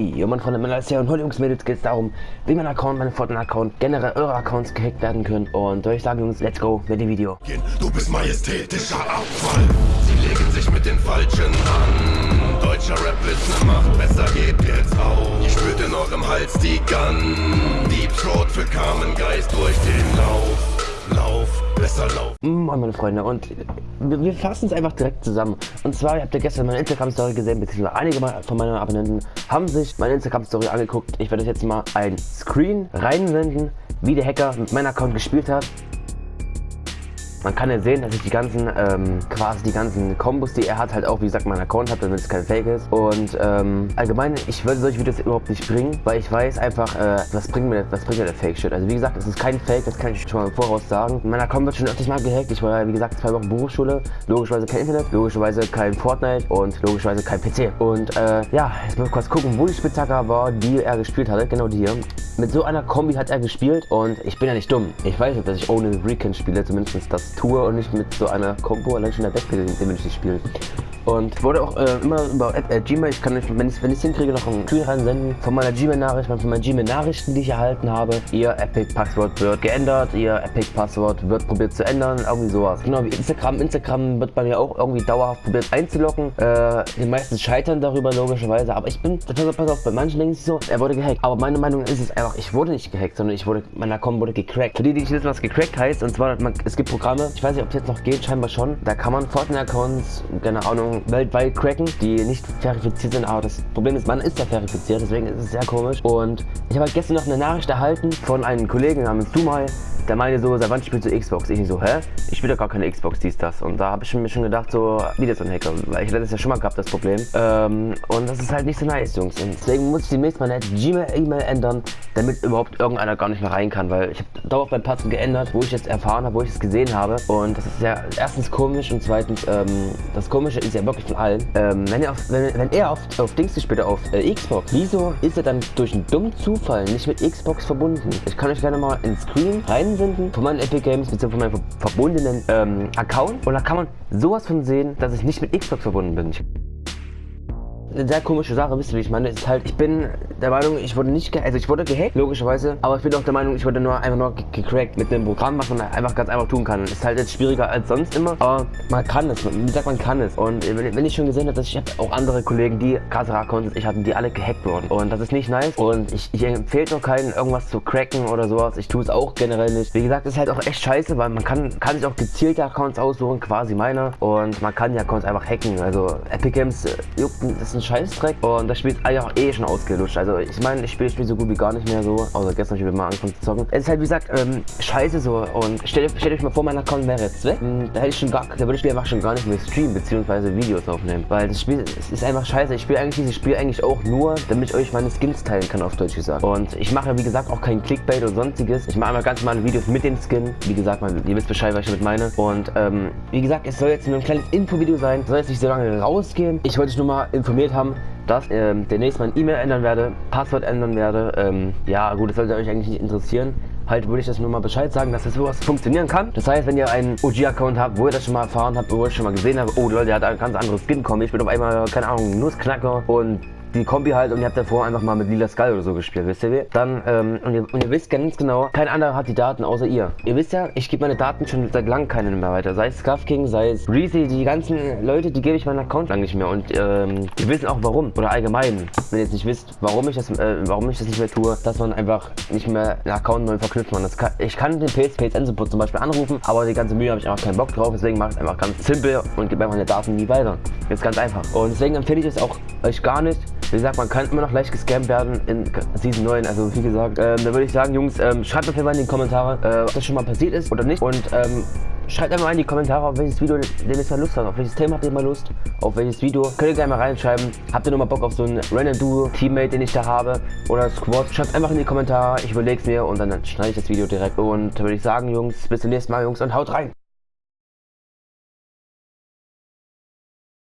Jo, mein Freunde, meine Leute und heute Jungs, Mädels geht es darum, wie mein Account, mein Fortnite-Account, generell eure Accounts gehackt werden können. Und soll ich sagen, Jungs, let's go mit dem Video. Du bist majestätischer Abfall. Sie legen sich mit den Falschen an. Deutscher Rap ist ne Macht, besser geht jetzt auf. Ich spürt in eurem Hals die Gun. Deep Throat für Carmen Geist durch den Lauf. Lauf, besser lauf. Moin meine Freunde und wir, wir fassen es einfach direkt zusammen. Und zwar, ihr habt ja gestern meine Instagram-Story gesehen, beziehungsweise einige von meinen Abonnenten haben sich meine Instagram-Story angeguckt. Ich werde euch jetzt mal ein Screen reinsenden, wie der Hacker mit meinem Account gespielt hat. Man kann ja sehen, dass ich die ganzen, ähm, quasi die ganzen Kombos, die er hat, halt auch, wie gesagt, meinen Account habe, damit es kein Fake ist. Und ähm, allgemein, ich würde solche Videos überhaupt nicht bringen, weil ich weiß einfach, äh, was bringt mir, was bringt mir der Fake-Shit. Also wie gesagt, es ist kein Fake, das kann ich schon mal im Voraus sagen. Mein Account wird schon öfters mal gehackt. Ich war ja, wie gesagt, zwei Wochen Berufsschule, logischerweise kein Internet, logischerweise kein Fortnite und logischerweise kein PC. Und äh, ja, jetzt mal kurz gucken, wo die Spitzhacke war, die er gespielt hatte. Genau die hier. Mit so einer Kombi hat er gespielt und ich bin ja nicht dumm. Ich weiß nicht, dass ich ohne Recon spiele, zumindest das tue und nicht mit so einer Combo allein schon der Backpack, den will ich nicht spielen. Und wurde auch äh, immer über äh, Gmail, ich kann nicht, wenn ich es hinkriege, noch einen Tweet reinsenden von meiner Gmail-Nachricht, von meinen Gmail-Nachrichten, die ich erhalten habe. Ihr Epic-Passwort wird geändert, ihr Epic-Passwort wird probiert zu ändern, irgendwie sowas. Genau wie Instagram. Instagram wird bei mir auch irgendwie dauerhaft probiert einzulocken. Äh, die meisten scheitern darüber logischerweise, aber ich bin, pass auf, pass auf, bei manchen denken sich so, er wurde gehackt. Aber meine Meinung ist es einfach, ich wurde nicht gehackt, sondern ich wurde, mein Account wurde gecrackt. Für die, die nicht wissen, was gecrackt heißt, und zwar, man, es gibt Programme, ich weiß nicht, ob es jetzt noch geht, scheinbar schon, da kann man Fortnite-Accounts, keine Ahnung, weltweit cracken, die nicht verifiziert sind. Aber das Problem ist, man ist da verifiziert, deswegen ist es sehr komisch. Und ich habe halt gestern noch eine Nachricht erhalten von einem Kollegen namens Dumai, der meinte so, seit wann spielst du Xbox? Ich so, hä? Ich spiele doch gar keine Xbox, dies, das. Und da habe ich mir schon gedacht, so, wie das so ein Hacker, weil ich hatte das ja schon mal gehabt, das Problem. Ähm, und das ist halt nicht so nice, Jungs. Und deswegen muss ich demnächst meine Gmail-E-Mail ändern, damit überhaupt irgendeiner gar nicht mehr rein kann, weil ich habe dauernd mein Passen geändert, wo ich jetzt erfahren habe, wo ich es gesehen habe. Und das ist ja erstens komisch und zweitens, ähm, das Komische ist ja wirklich von allen. Ähm, wenn er auf, wenn, wenn er auf, auf Dings gespielt auf äh, Xbox, wieso ist er dann durch einen dummen Zufall nicht mit Xbox verbunden? Ich kann euch gerne mal ins Screen reinsenden von meinen Epic Games bzw. von meinem verbundenen ähm, Account und da kann man sowas von sehen, dass ich nicht mit Xbox verbunden bin. Eine sehr komische Sache, wisst ihr, wie ich meine? Ist halt, ich bin der Meinung, ich wurde nicht, also ich wurde gehackt, logischerweise, aber ich bin auch der Meinung, ich wurde nur einfach nur gecrackt mit einem Programm, was man einfach ganz einfach tun kann. Ist halt jetzt schwieriger als sonst immer, aber man kann es, wie gesagt, man kann es. Und wenn ich schon gesehen habe, dass ich habe auch andere Kollegen, die krassere Accounts ich hatten, die alle gehackt wurden. Und das ist nicht nice und ich, ich empfehle noch keinen, irgendwas zu cracken oder sowas. Ich tue es auch generell nicht. Wie gesagt, ist halt auch echt scheiße, weil man kann, kann sich auch gezielte Accounts aussuchen, quasi meiner. Und man kann die Accounts einfach hacken. Also Epic Games, äh, juckt, das ist ein Scheißdreck und das Spiel ist eigentlich auch eh schon ausgelutscht. Also ich meine, ich spiele Spiel so gut wie gar nicht mehr so, außer gestern habe ich mal angefangen zu zocken. Es ist halt wie gesagt ähm, scheiße so und stellt, stellt euch mal vor, mein Account wäre jetzt weg. Hm, da hätte ich schon gar, da würde ich einfach schon gar nicht mehr streamen bzw. Videos aufnehmen, weil das Spiel ist einfach scheiße. Ich spiele eigentlich dieses Spiel eigentlich auch nur, damit ich euch meine Skins teilen kann auf Deutsch gesagt. Und ich mache wie gesagt auch kein Clickbait oder sonstiges. Ich mache einfach ganz normale Videos mit dem Skin. Wie gesagt, man, ihr wisst Bescheid, was ich damit meine. Und ähm, wie gesagt, es soll jetzt nur ein kleines Info-Video sein. Soll jetzt nicht so lange rausgehen. Ich wollte euch nur mal informiert haben, dass ähm, demnächst mein E-Mail ändern werde, Passwort ändern werde. Ähm, ja, gut, das sollte euch eigentlich nicht interessieren. Halt würde ich das nur mal Bescheid sagen, dass das sowas funktionieren kann. Das heißt, wenn ihr einen OG-Account habt, wo ihr das schon mal erfahren habt, wo ihr schon mal gesehen habt, oh Leute, der hat ein ganz anderes Skin kommen. Ich bin auf einmal, keine Ahnung, Nussknacker und die Kombi halt und ihr habt davor einfach mal mit Lila Skull oder so gespielt, wisst ihr wie? Dann, ähm, und ihr, und ihr wisst ganz genau, kein anderer hat die Daten außer ihr. Ihr wisst ja, ich gebe meine Daten schon seit langem keinen mehr weiter. Sei es Scuff King, sei es Reezy, die ganzen Leute, die gebe ich meinen Account lang nicht mehr. Und ähm, die wissen auch warum. Oder allgemein, wenn ihr jetzt nicht wisst, warum ich das, äh, warum ich das nicht mehr tue, dass man einfach nicht mehr einen Account neu verknüpft. Man. Kann, ich kann den PS, PSN Support zum Beispiel anrufen, aber die ganze Mühe habe ich einfach keinen Bock drauf. Deswegen mache ich es einfach ganz simpel und gebe einfach meine Daten nie weiter. Jetzt ganz einfach. Und deswegen empfehle ich es auch euch gar nicht. Wie gesagt, man kann immer noch leicht gescampt werden in Season 9. Also wie gesagt, ähm, da würde ich sagen, Jungs, ähm, schreibt auf jeden Fall in die Kommentare, äh, ob das schon mal passiert ist oder nicht. Und ähm, schreibt einfach mal in die Kommentare, auf welches Video ihr jetzt mal Lust habt. Auf welches Thema habt ihr mal Lust? Auf welches Video? Könnt ihr gerne mal reinschreiben. Habt ihr nochmal Bock auf so ein Random Duo Teammate, den ich da habe? Oder Squad? Schreibt einfach in die Kommentare. Ich überlege es mir und dann schneide ich das Video direkt. Und da würde ich sagen, Jungs, bis zum nächsten Mal, Jungs, und haut rein.